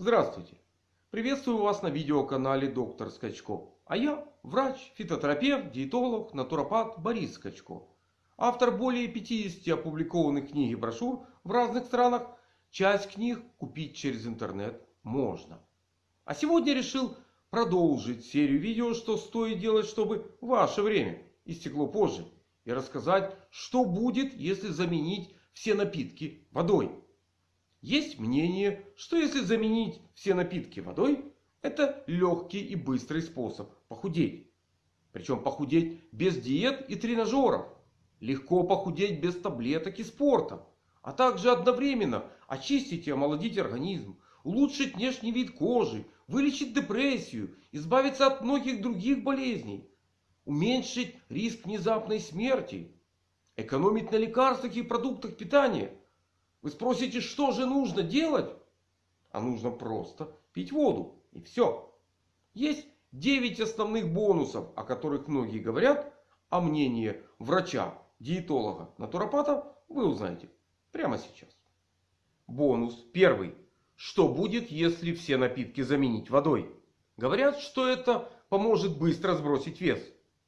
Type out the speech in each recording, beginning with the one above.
Здравствуйте! Приветствую вас на видеоканале Доктор Скачко. А я врач, фитотерапевт, диетолог, натуропат Борис Скачко. Автор более 50 опубликованных книг и брошюр в разных странах. Часть книг купить через интернет можно. А сегодня решил продолжить серию видео, что стоит делать, чтобы ваше время истекло позже. И рассказать, что будет, если заменить все напитки водой. Есть мнение, что если заменить все напитки водой, это легкий и быстрый способ похудеть. Причем похудеть без диет и тренажеров. Легко похудеть без таблеток и спорта. А также одновременно очистить и омолодить организм. Улучшить внешний вид кожи. Вылечить депрессию. Избавиться от многих других болезней. Уменьшить риск внезапной смерти. Экономить на лекарствах и продуктах питания. Вы спросите, что же нужно делать? А нужно просто пить воду. И все. Есть 9 основных бонусов, о которых многие говорят. А мнение врача, диетолога, натуропата вы узнаете прямо сейчас. Бонус первый. Что будет, если все напитки заменить водой? Говорят, что это поможет быстро сбросить вес.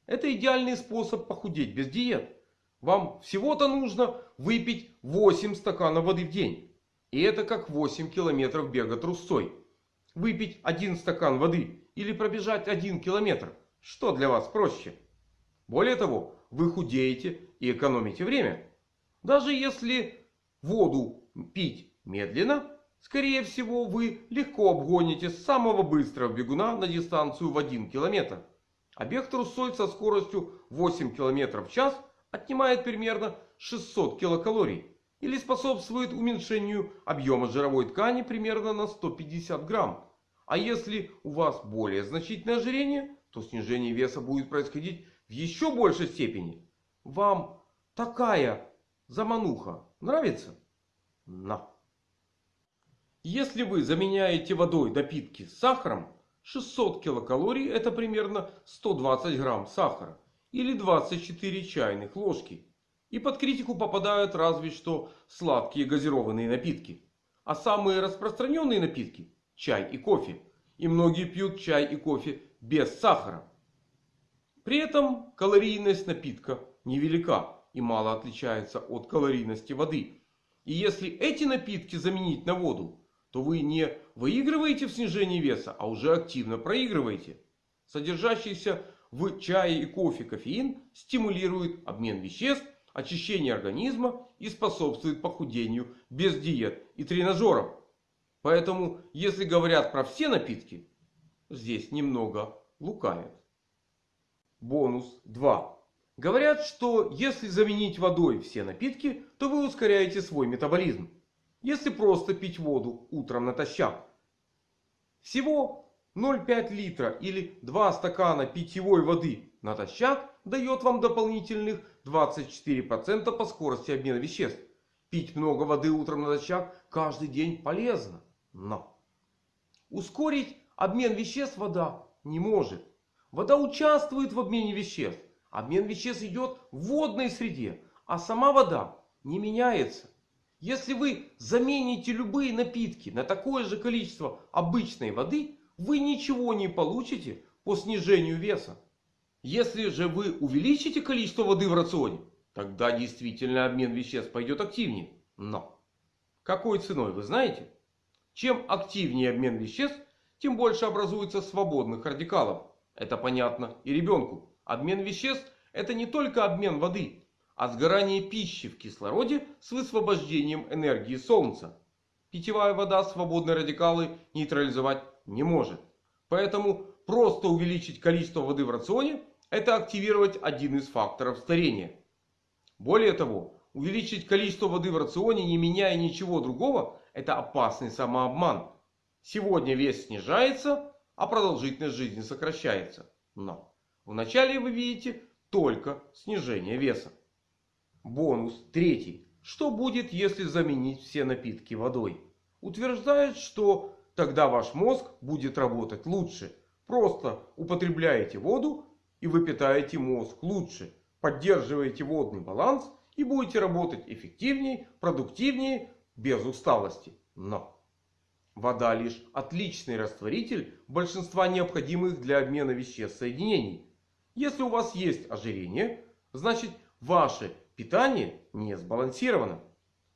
Это идеальный способ похудеть без диет. Вам всего-то нужно выпить 8 стаканов воды в день. И это как 8 километров бега трусцой. Выпить один стакан воды или пробежать один километр. Что для вас проще? Более того, вы худеете и экономите время. Даже если воду пить медленно, скорее всего вы легко обгоните самого быстрого бегуна на дистанцию в 1 километр. А бег трусцой со скоростью 8 километров в час – отнимает примерно 600 килокалорий. Или способствует уменьшению объема жировой ткани примерно на 150 грамм. А если у вас более значительное ожирение, то снижение веса будет происходить в еще большей степени. Вам такая замануха нравится? На. Если вы заменяете водой напитки с сахаром, 600 килокалорий это примерно 120 грамм сахара или 24 чайных ложки. И под критику попадают разве что сладкие газированные напитки. А самые распространенные напитки – чай и кофе. И многие пьют чай и кофе без сахара. При этом калорийность напитка невелика и мало отличается от калорийности воды. И если эти напитки заменить на воду, то вы не выигрываете в снижении веса, а уже активно проигрываете. Содержащийся в чае и кофе кофеин стимулирует обмен веществ, очищение организма и способствует похудению без диет и тренажеров. Поэтому, если говорят про все напитки, здесь немного лукавят. Бонус 2. Говорят, что если заменить водой все напитки, то вы ускоряете свой метаболизм. Если просто пить воду утром натощак. Всего 0,5 литра или 2 стакана питьевой воды натощак дает вам дополнительных 24% по скорости обмена веществ. Пить много воды утром натощак каждый день полезно. Но ускорить обмен веществ вода не может. Вода участвует в обмене веществ. Обмен веществ идет в водной среде. А сама вода не меняется. Если вы замените любые напитки на такое же количество обычной воды, вы ничего не получите по снижению веса. Если же вы увеличите количество воды в рационе, тогда действительно обмен веществ пойдет активнее. Но какой ценой вы знаете? Чем активнее обмен веществ, тем больше образуется свободных радикалов. Это понятно и ребенку. Обмен веществ это не только обмен воды, а сгорание пищи в кислороде с высвобождением энергии солнца. Питьевая вода свободные радикалы нейтрализовать не может. Поэтому просто увеличить количество воды в рационе это активировать один из факторов старения. Более того, увеличить количество воды в рационе не меняя ничего другого это опасный самообман. Сегодня вес снижается, а продолжительность жизни сокращается. Но вначале вы видите только снижение веса. Бонус третий. Что будет, если заменить все напитки водой? Утверждает, что Тогда ваш мозг будет работать лучше. Просто употребляете воду и вы питаете мозг лучше. Поддерживаете водный баланс и будете работать эффективнее, продуктивнее, без усталости. Но Вода лишь отличный растворитель большинства необходимых для обмена веществ соединений. Если у вас есть ожирение, значит ваше питание не сбалансировано.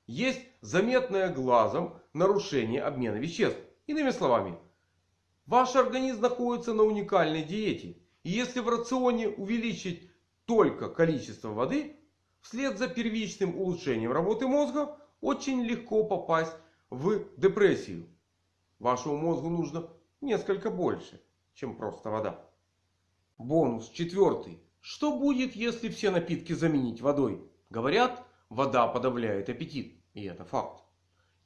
Есть заметное глазом нарушение обмена веществ. Иными словами, ваш организм находится на уникальной диете. И если в рационе увеличить только количество воды, вслед за первичным улучшением работы мозга, очень легко попасть в депрессию. Вашему мозгу нужно несколько больше, чем просто вода. Бонус четвертый. Что будет, если все напитки заменить водой? Говорят, вода подавляет аппетит. И это факт.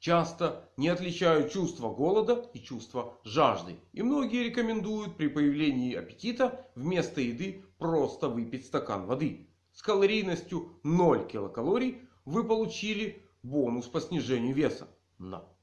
Часто не отличают чувство голода и чувство жажды. И многие рекомендуют при появлении аппетита вместо еды просто выпить стакан воды. С калорийностью 0 килокалорий вы получили бонус по снижению веса. Но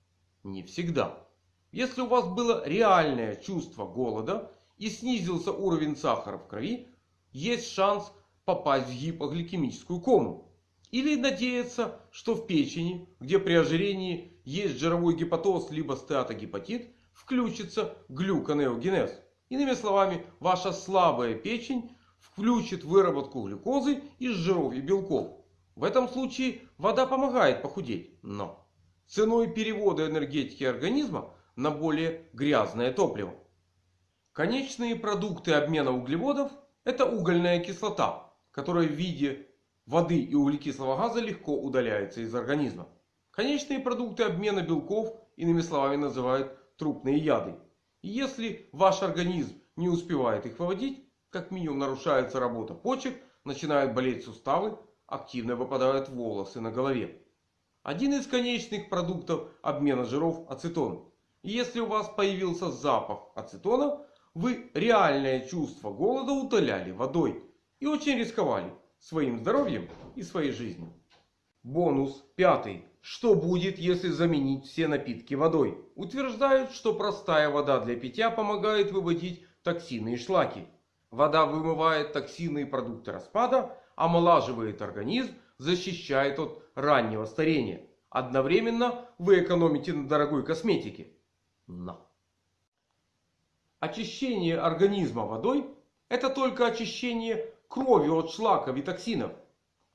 не всегда. Если у вас было реальное чувство голода и снизился уровень сахара в крови, есть шанс попасть в гипогликемическую кому. Или надеяться, что в печени, где при ожирении есть жировой гепатоз либо стеатогепатит, включится глюконеогенез. Иными словами, ваша слабая печень включит выработку глюкозы из жиров и белков. В этом случае вода помогает похудеть. Но ценой перевода энергетики организма на более грязное топливо. Конечные продукты обмена углеводов это угольная кислота, которая в виде воды и углекислого газа легко удаляется из организма. Конечные продукты обмена белков, иными словами, называют трупные яды. И если ваш организм не успевает их выводить, как минимум нарушается работа почек, начинают болеть суставы, активно выпадают волосы на голове. Один из конечных продуктов обмена жиров ацетон. И если у вас появился запах ацетона, вы реальное чувство голода утоляли водой. И очень рисковали своим здоровьем и своей жизнью. Бонус пятый. Что будет, если заменить все напитки водой? Утверждают, что простая вода для питья помогает выводить токсины и шлаки. Вода вымывает токсины и продукты распада, омолаживает организм, защищает от раннего старения. Одновременно вы экономите на дорогой косметике. Но. Очищение организма водой это только очищение крови от шлаков и токсинов.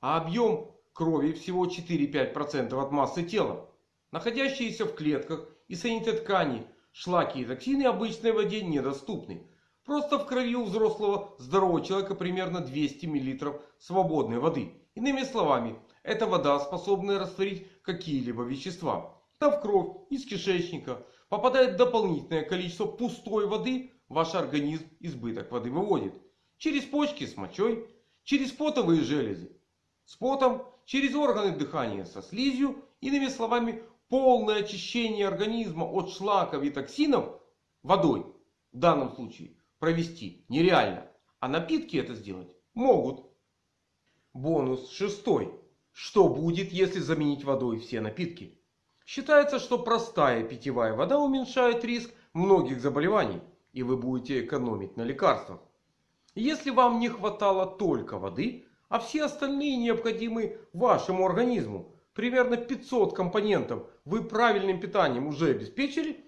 А объем крови всего 4-5% от массы тела. Находящиеся в клетках и саните ткани шлаки и токсины обычной воде недоступны. Просто в крови у взрослого здорового человека примерно 200 мл свободной воды. Иными словами, эта вода способна растворить какие-либо вещества. Да в кровь из кишечника попадает дополнительное количество пустой воды. Ваш организм избыток воды выводит. Через почки с мочой, через потовые железы с потом, через органы дыхания со слизью. Иными словами, полное очищение организма от шлаков и токсинов водой в данном случае провести нереально. А напитки это сделать могут. Бонус шестой. Что будет, если заменить водой все напитки? Считается, что простая питьевая вода уменьшает риск многих заболеваний. И вы будете экономить на лекарствах. Если вам не хватало только воды, а все остальные необходимы вашему организму, примерно 500 компонентов вы правильным питанием уже обеспечили,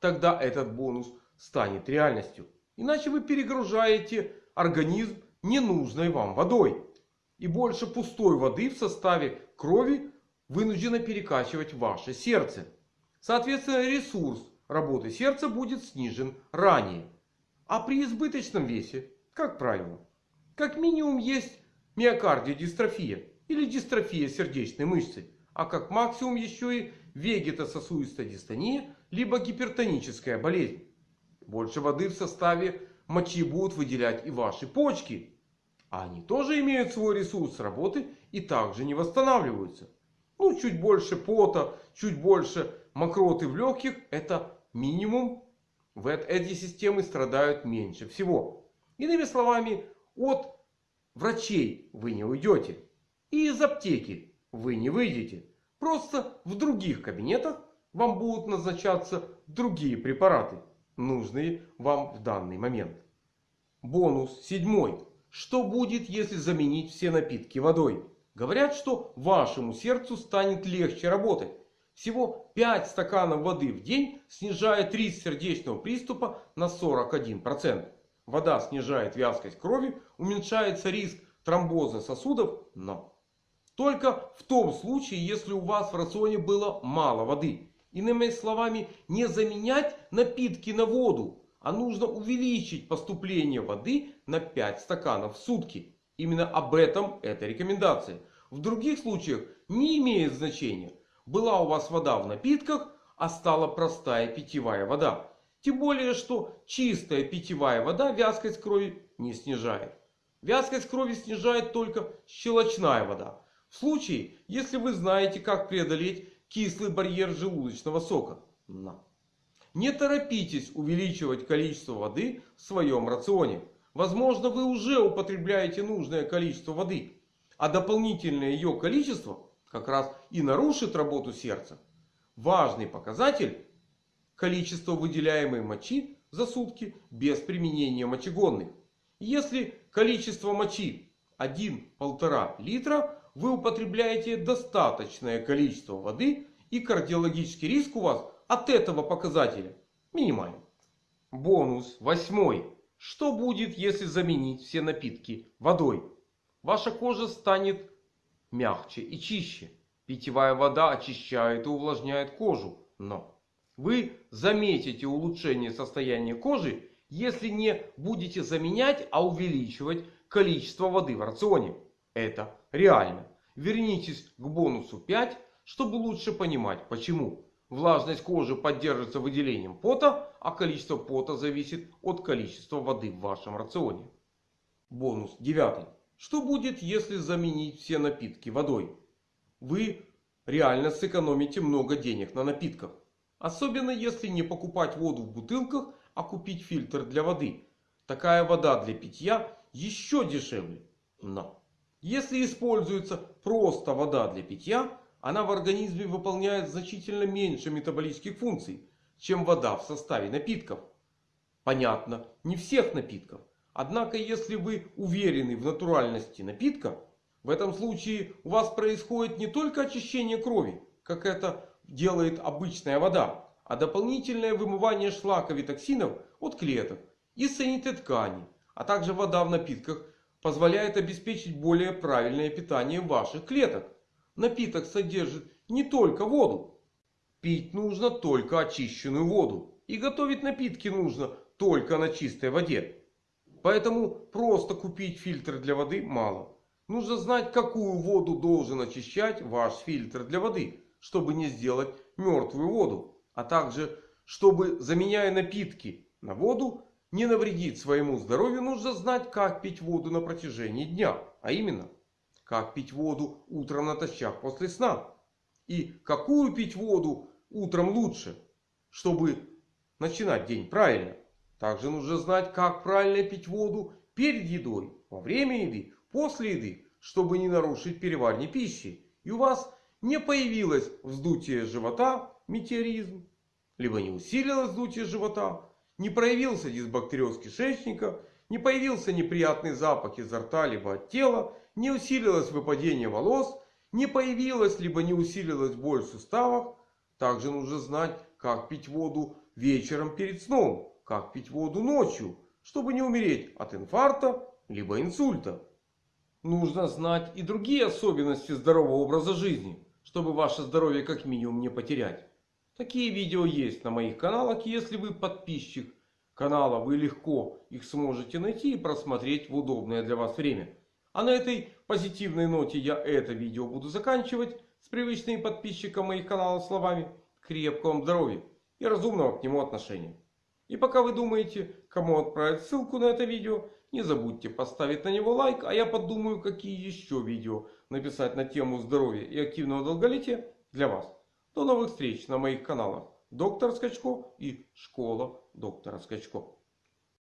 тогда этот бонус станет реальностью. Иначе вы перегружаете организм ненужной вам водой. И больше пустой воды в составе крови вынуждено перекачивать ваше сердце. Соответственно ресурс работы сердца будет снижен ранее. А при избыточном весе, как правило, как минимум есть миокардиодистрофия или дистрофия сердечной мышцы. А как максимум еще и вегетососудистая дистония, либо гипертоническая болезнь. Больше воды в составе мочи будут выделять и ваши почки. А они тоже имеют свой ресурс работы и также не восстанавливаются. Ну, чуть больше пота, чуть больше мокроты в легких. Это минимум. В эти системы страдают меньше всего. Иными словами, от врачей вы не уйдете. И из аптеки вы не выйдете. Просто в других кабинетах вам будут назначаться другие препараты нужные вам в данный момент. Бонус седьмой. Что будет, если заменить все напитки водой? Говорят, что вашему сердцу станет легче работать. Всего 5 стаканов воды в день снижает риск сердечного приступа на 41%. Вода снижает вязкость крови, уменьшается риск тромбоза сосудов, но только в том случае, если у вас в рационе было мало воды. Иными словами, не заменять напитки на воду, а нужно увеличить поступление воды на 5 стаканов в сутки. Именно об этом эта рекомендация. В других случаях не имеет значения. Была у вас вода в напитках, а стала простая питьевая вода. Тем более, что чистая питьевая вода вязкость крови не снижает. Вязкость крови снижает только щелочная вода. В случае, если вы знаете, как преодолеть кислый барьер желудочного сока. Не торопитесь увеличивать количество воды в своем рационе. Возможно, вы уже употребляете нужное количество воды. А дополнительное ее количество как раз и нарушит работу сердца. Важный показатель количество выделяемой мочи за сутки без применения мочегонных. Если количество мочи 1-1,5 литра, вы употребляете достаточное количество воды и кардиологический риск у вас от этого показателя минимален. Бонус восьмой. Что будет, если заменить все напитки водой? Ваша кожа станет мягче и чище. Питьевая вода очищает и увлажняет кожу. Но вы заметите улучшение состояния кожи, если не будете заменять, а увеличивать количество воды в рационе. Это реально. Вернитесь к бонусу 5, чтобы лучше понимать почему. Влажность кожи поддерживается выделением пота, а количество пота зависит от количества воды в вашем рационе. Бонус 9. Что будет, если заменить все напитки водой? Вы реально сэкономите много денег на напитках. Особенно если не покупать воду в бутылках, а купить фильтр для воды. Такая вода для питья еще дешевле. Но если используется просто вода для питья, она в организме выполняет значительно меньше метаболических функций, чем вода в составе напитков. Понятно, не всех напитков. Однако, если вы уверены в натуральности напитка, в этом случае у вас происходит не только очищение крови, как это делает обычная вода, а дополнительное вымывание шлаков и токсинов от клеток и соединительной ткани. А также вода в напитках позволяет обеспечить более правильное питание ваших клеток. Напиток содержит не только воду. Пить нужно только очищенную воду. И готовить напитки нужно только на чистой воде. Поэтому просто купить фильтр для воды мало. Нужно знать, какую воду должен очищать ваш фильтр для воды чтобы не сделать мертвую воду. А также, чтобы заменяя напитки на воду, не навредить своему здоровью, нужно знать, как пить воду на протяжении дня. А именно, как пить воду утром натощак после сна. И какую пить воду утром лучше, чтобы начинать день правильно. Также нужно знать, как правильно пить воду перед едой, во время еды, после еды, чтобы не нарушить переваривание пищи. И у вас не появилось вздутие живота, метеоризм, либо не усилилось вздутие живота, не проявился дисбактериоз кишечника, не появился неприятный запах изо рта, либо от тела, не усилилось выпадение волос, не появилась, либо не усилилась боль в суставах. Также нужно знать, как пить воду вечером перед сном, как пить воду ночью, чтобы не умереть от инфаркта, либо инсульта. Нужно знать и другие особенности здорового образа жизни чтобы ваше здоровье как минимум не потерять. Такие видео есть на моих каналах. Если вы подписчик канала, вы легко их сможете найти и просмотреть в удобное для вас время. А на этой позитивной ноте я это видео буду заканчивать. С привычными подписчикам моих каналов словами крепкого вам здоровья и разумного к нему отношения. И пока вы думаете, кому отправить ссылку на это видео, не забудьте поставить на него лайк, а я подумаю, какие еще видео написать на тему здоровья и активного долголетия для вас. До новых встреч на моих каналах Доктор Скачко и Школа Доктора Скачко.